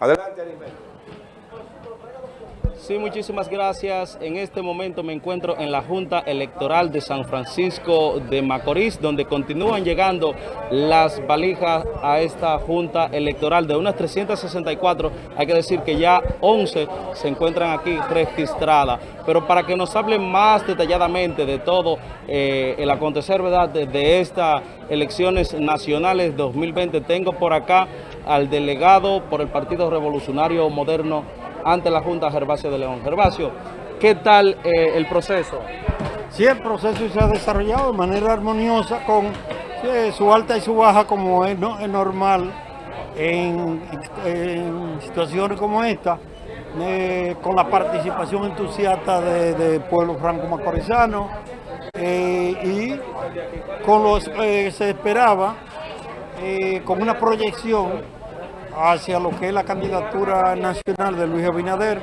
Adelante, Arismendi. Sí, muchísimas gracias. En este momento me encuentro en la Junta Electoral de San Francisco de Macorís, donde continúan llegando las valijas a esta Junta Electoral. De unas 364, hay que decir que ya 11 se encuentran aquí registradas. Pero para que nos hable más detalladamente de todo eh, el acontecer ¿verdad? De, de estas elecciones nacionales 2020, tengo por acá al delegado por el Partido Revolucionario Moderno, ante la Junta Gervasio de León. Gervasio, ¿qué tal eh, el proceso? Sí, el proceso se ha desarrollado de manera armoniosa con su alta y su baja como es, no, es normal en, situaciones como esta, eh, con la participación entusiasta de, de pueblo franco-macorizano eh, y con los eh, se esperaba con una proyección hacia lo que es la candidatura nacional de Luis Abinader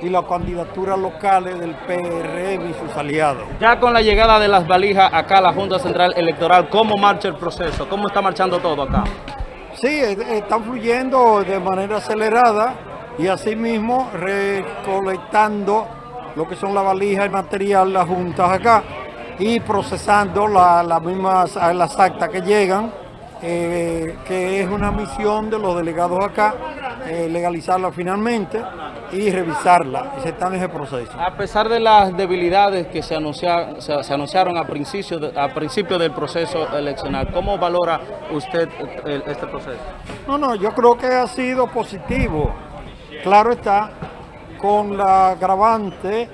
y las candidaturas locales del PRM y sus aliados. Ya con la llegada de las valijas acá a la Junta Central Electoral, ¿cómo marcha el proceso? ¿Cómo está marchando todo acá? Sí, están fluyendo de manera acelerada y asimismo recolectando lo que son las valijas y material, las juntas acá y procesando las la mismas las actas que llegan eh, que es una misión de los delegados acá, eh, legalizarla finalmente y revisarla, y se está en ese proceso. A pesar de las debilidades que se, anunciaron, se, se anunciaron a principio, de, a principio del proceso eleccional, ¿cómo valora usted el, este proceso? No, no, yo creo que ha sido positivo. Claro está, con la agravante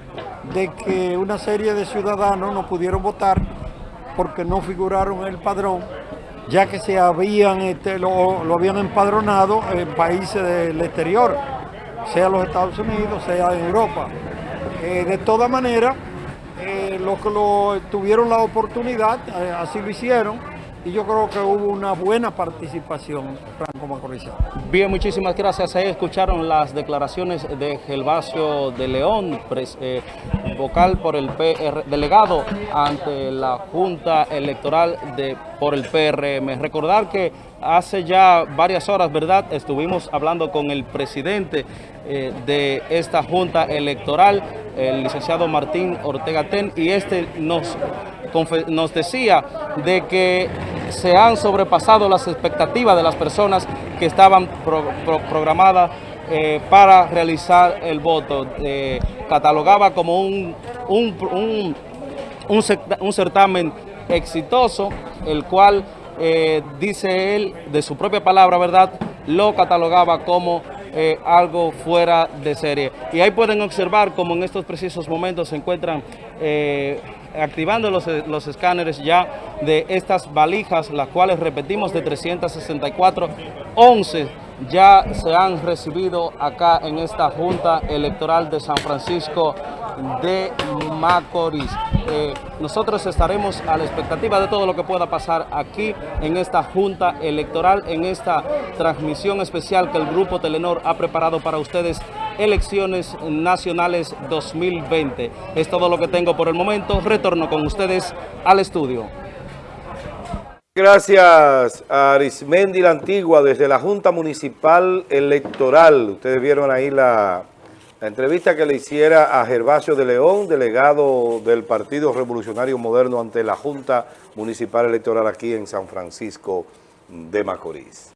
de que una serie de ciudadanos no pudieron votar porque no figuraron en el padrón ya que se habían, este, lo, lo, habían empadronado en países del exterior, sea los Estados Unidos, sea en Europa. Eh, de todas maneras, eh, los que lo, tuvieron la oportunidad, eh, así lo hicieron, y yo creo que hubo una buena participación franco macorizana. Bien, muchísimas gracias. Ahí escucharon las declaraciones de Gelvasio de León, eh, vocal por el PR, delegado ante la Junta Electoral de por el PRM. Recordar que hace ya varias horas, ¿verdad? Estuvimos hablando con el presidente eh, de esta Junta Electoral, el licenciado Martín Ortega Ten, y este nos, nos decía de que se han sobrepasado las expectativas de las personas que estaban pro, pro, programadas eh, para realizar el voto. Eh, catalogaba como un, un, un, un, certamen exitoso, el cual, eh, dice él, de su propia palabra, ¿verdad?, lo catalogaba como eh, algo fuera de serie. Y ahí pueden observar como en estos precisos momentos se encuentran eh, activando los, los escáneres ya de estas valijas, las cuales repetimos de 364, 11 ya se han recibido acá en esta Junta Electoral de San Francisco de Macorís. Eh, nosotros estaremos a la expectativa de todo lo que pueda pasar aquí en esta Junta Electoral, en esta transmisión especial que el Grupo Telenor ha preparado para ustedes, Elecciones Nacionales 2020. Es todo lo que tengo por el momento. Retorno con ustedes al estudio. Gracias a Arismendi la Antigua desde la Junta Municipal Electoral. Ustedes vieron ahí la, la, entrevista que le hiciera a Gervasio de León, delegado del Partido Revolucionario Moderno ante la Junta Municipal Electoral aquí en San Francisco de Macorís.